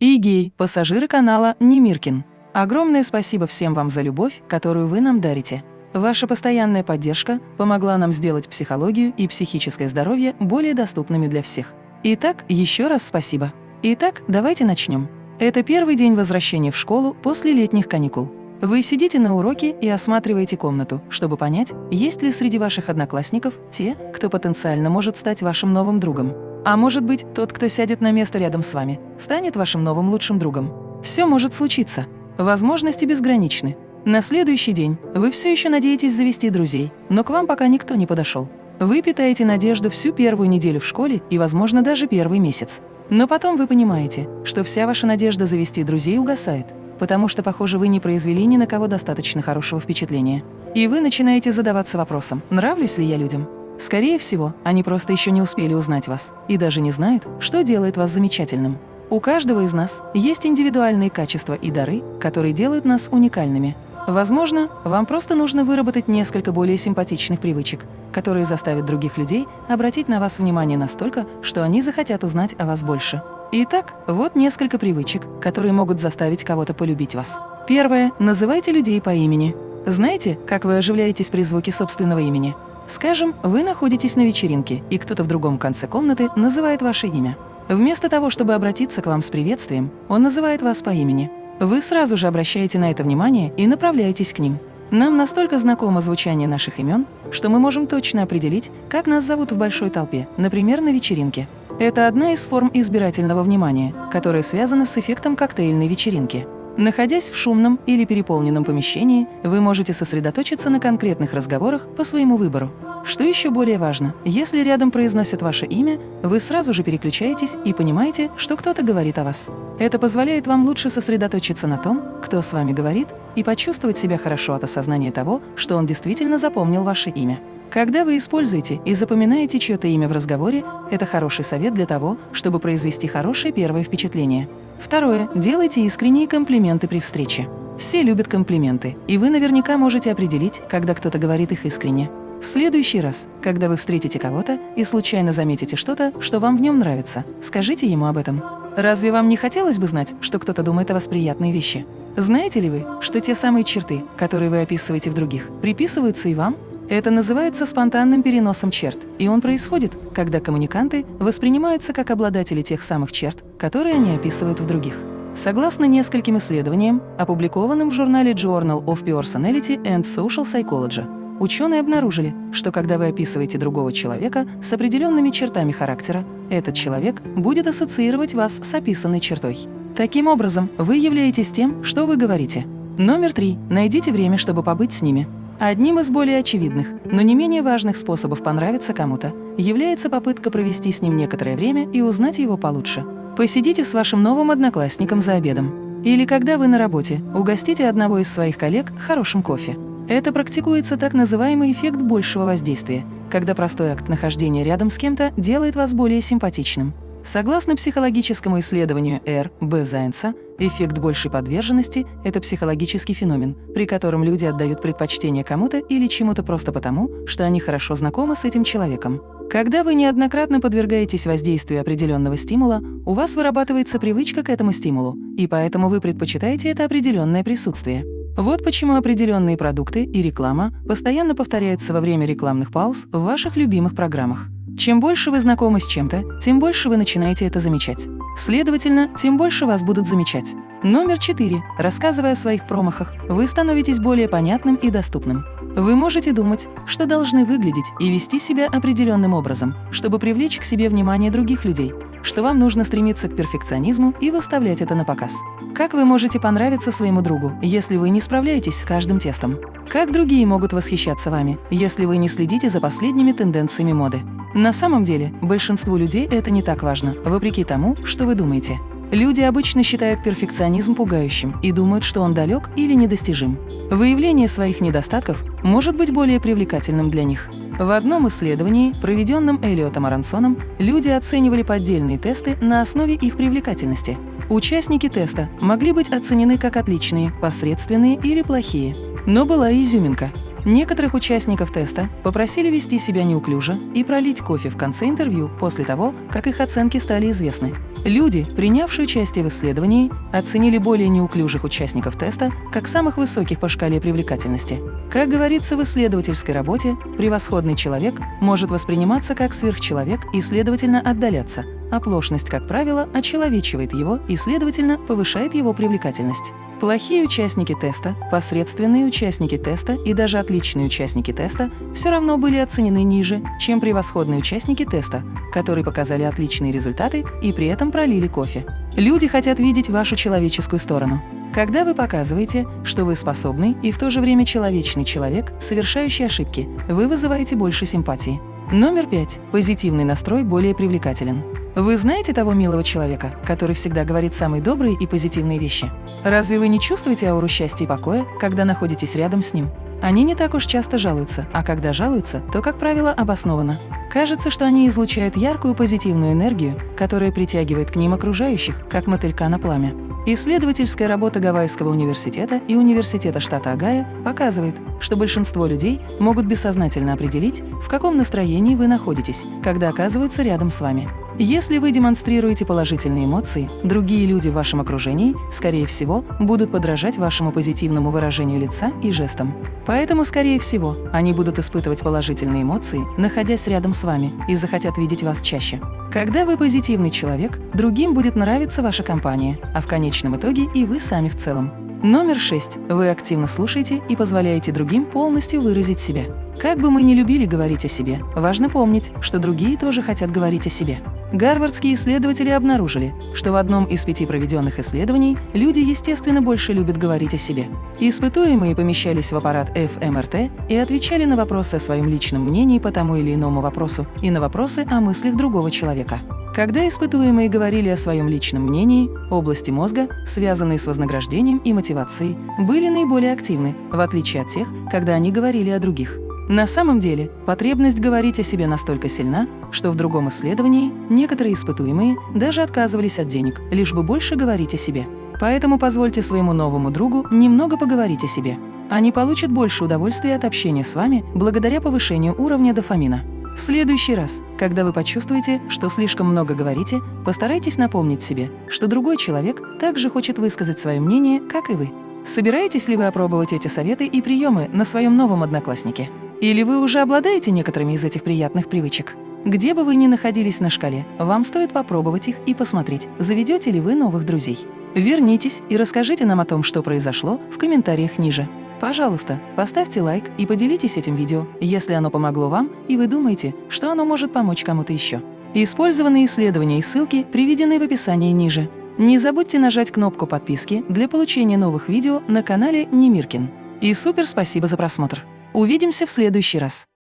и гей, пассажиры канала Немиркин. Огромное спасибо всем вам за любовь, которую вы нам дарите. Ваша постоянная поддержка помогла нам сделать психологию и психическое здоровье более доступными для всех. Итак, еще раз спасибо. Итак, давайте начнем. Это первый день возвращения в школу после летних каникул. Вы сидите на уроке и осматриваете комнату, чтобы понять, есть ли среди ваших одноклассников те, кто потенциально может стать вашим новым другом. А может быть, тот, кто сядет на место рядом с вами, станет вашим новым лучшим другом. Все может случиться. Возможности безграничны. На следующий день вы все еще надеетесь завести друзей, но к вам пока никто не подошел. Вы питаете надежду всю первую неделю в школе и, возможно, даже первый месяц. Но потом вы понимаете, что вся ваша надежда завести друзей угасает, потому что, похоже, вы не произвели ни на кого достаточно хорошего впечатления. И вы начинаете задаваться вопросом, нравлюсь ли я людям. Скорее всего, они просто еще не успели узнать вас и даже не знают, что делает вас замечательным. У каждого из нас есть индивидуальные качества и дары, которые делают нас уникальными. Возможно, вам просто нужно выработать несколько более симпатичных привычек, которые заставят других людей обратить на вас внимание настолько, что они захотят узнать о вас больше. Итак, вот несколько привычек, которые могут заставить кого-то полюбить вас. Первое. Называйте людей по имени. Знаете, как вы оживляетесь при звуке собственного имени? Скажем, вы находитесь на вечеринке, и кто-то в другом конце комнаты называет ваше имя. Вместо того, чтобы обратиться к вам с приветствием, он называет вас по имени. Вы сразу же обращаете на это внимание и направляетесь к ним. Нам настолько знакомо звучание наших имен, что мы можем точно определить, как нас зовут в большой толпе, например, на вечеринке. Это одна из форм избирательного внимания, которая связана с эффектом коктейльной вечеринки. Находясь в шумном или переполненном помещении, вы можете сосредоточиться на конкретных разговорах по своему выбору. Что еще более важно, если рядом произносят ваше имя, вы сразу же переключаетесь и понимаете, что кто-то говорит о вас. Это позволяет вам лучше сосредоточиться на том, кто с вами говорит, и почувствовать себя хорошо от осознания того, что он действительно запомнил ваше имя. Когда вы используете и запоминаете чье-то имя в разговоре, это хороший совет для того, чтобы произвести хорошее первое впечатление. Второе. Делайте искренние комплименты при встрече. Все любят комплименты, и вы наверняка можете определить, когда кто-то говорит их искренне. В следующий раз, когда вы встретите кого-то и случайно заметите что-то, что вам в нем нравится, скажите ему об этом. Разве вам не хотелось бы знать, что кто-то думает о вас приятные вещи? Знаете ли вы, что те самые черты, которые вы описываете в других, приписываются и вам? Это называется спонтанным переносом черт, и он происходит, когда коммуниканты воспринимаются как обладатели тех самых черт, которые они описывают в других. Согласно нескольким исследованиям, опубликованным в журнале Journal of Personality and Social Psychology, ученые обнаружили, что когда вы описываете другого человека с определенными чертами характера, этот человек будет ассоциировать вас с описанной чертой. Таким образом, вы являетесь тем, что вы говорите. Номер три. Найдите время, чтобы побыть с ними. Одним из более очевидных, но не менее важных способов понравиться кому-то является попытка провести с ним некоторое время и узнать его получше. Посидите с вашим новым одноклассником за обедом. Или когда вы на работе, угостите одного из своих коллег хорошим кофе. Это практикуется так называемый эффект большего воздействия, когда простой акт нахождения рядом с кем-то делает вас более симпатичным. Согласно психологическому исследованию Р. Б. Зайнца, эффект большей подверженности – это психологический феномен, при котором люди отдают предпочтение кому-то или чему-то просто потому, что они хорошо знакомы с этим человеком. Когда вы неоднократно подвергаетесь воздействию определенного стимула, у вас вырабатывается привычка к этому стимулу, и поэтому вы предпочитаете это определенное присутствие. Вот почему определенные продукты и реклама постоянно повторяются во время рекламных пауз в ваших любимых программах. Чем больше вы знакомы с чем-то, тем больше вы начинаете это замечать. Следовательно, тем больше вас будут замечать. Номер четыре. Рассказывая о своих промахах, вы становитесь более понятным и доступным. Вы можете думать, что должны выглядеть и вести себя определенным образом, чтобы привлечь к себе внимание других людей, что вам нужно стремиться к перфекционизму и выставлять это на показ. Как вы можете понравиться своему другу, если вы не справляетесь с каждым тестом? Как другие могут восхищаться вами, если вы не следите за последними тенденциями моды? На самом деле, большинству людей это не так важно, вопреки тому, что вы думаете. Люди обычно считают перфекционизм пугающим и думают, что он далек или недостижим. Выявление своих недостатков может быть более привлекательным для них. В одном исследовании, проведенном Элиотом Аронсоном, люди оценивали поддельные тесты на основе их привлекательности. Участники теста могли быть оценены как отличные, посредственные или плохие. Но была и изюминка. Некоторых участников теста попросили вести себя неуклюже и пролить кофе в конце интервью после того, как их оценки стали известны. Люди, принявшие участие в исследовании, оценили более неуклюжих участников теста как самых высоких по шкале привлекательности. Как говорится в исследовательской работе, превосходный человек может восприниматься как сверхчеловек и, следовательно, отдаляться. Оплошность, как правило, очеловечивает его и, следовательно, повышает его привлекательность. Плохие участники теста, посредственные участники теста и даже отличные участники теста все равно были оценены ниже, чем превосходные участники теста, которые показали отличные результаты и при этом пролили кофе. Люди хотят видеть вашу человеческую сторону. Когда вы показываете, что вы способный и в то же время человечный человек, совершающий ошибки, вы вызываете больше симпатии. Номер пять. Позитивный настрой более привлекателен. Вы знаете того милого человека, который всегда говорит самые добрые и позитивные вещи? Разве вы не чувствуете ауру счастья и покоя, когда находитесь рядом с ним? Они не так уж часто жалуются, а когда жалуются, то, как правило, обоснованно. Кажется, что они излучают яркую позитивную энергию, которая притягивает к ним окружающих, как мотылька на пламя. Исследовательская работа Гавайского университета и Университета штата Огайо показывает, что большинство людей могут бессознательно определить, в каком настроении вы находитесь, когда оказываются рядом с вами. Если вы демонстрируете положительные эмоции, другие люди в вашем окружении, скорее всего, будут подражать вашему позитивному выражению лица и жестам. Поэтому, скорее всего, они будут испытывать положительные эмоции, находясь рядом с вами, и захотят видеть вас чаще. Когда вы позитивный человек, другим будет нравиться ваша компания, а в конечном итоге и вы сами в целом. Номер шесть. Вы активно слушаете и позволяете другим полностью выразить себя. Как бы мы ни любили говорить о себе, важно помнить, что другие тоже хотят говорить о себе. Гарвардские исследователи обнаружили, что в одном из пяти проведенных исследований люди, естественно, больше любят говорить о себе. Испытуемые помещались в аппарат ФМРТ и отвечали на вопросы о своем личном мнении по тому или иному вопросу и на вопросы о мыслях другого человека. Когда испытуемые говорили о своем личном мнении, области мозга, связанные с вознаграждением и мотивацией, были наиболее активны, в отличие от тех, когда они говорили о других. На самом деле, потребность говорить о себе настолько сильна, что в другом исследовании некоторые испытуемые даже отказывались от денег, лишь бы больше говорить о себе. Поэтому позвольте своему новому другу немного поговорить о себе. Они получат больше удовольствия от общения с вами благодаря повышению уровня дофамина. В следующий раз, когда вы почувствуете, что слишком много говорите, постарайтесь напомнить себе, что другой человек также хочет высказать свое мнение, как и вы. Собираетесь ли вы опробовать эти советы и приемы на своем новом однокласснике? Или вы уже обладаете некоторыми из этих приятных привычек? Где бы вы ни находились на шкале, вам стоит попробовать их и посмотреть, заведете ли вы новых друзей. Вернитесь и расскажите нам о том, что произошло, в комментариях ниже. Пожалуйста, поставьте лайк и поделитесь этим видео, если оно помогло вам и вы думаете, что оно может помочь кому-то еще. Использованные исследования и ссылки приведены в описании ниже. Не забудьте нажать кнопку подписки для получения новых видео на канале Немиркин. И супер спасибо за просмотр! Увидимся в следующий раз!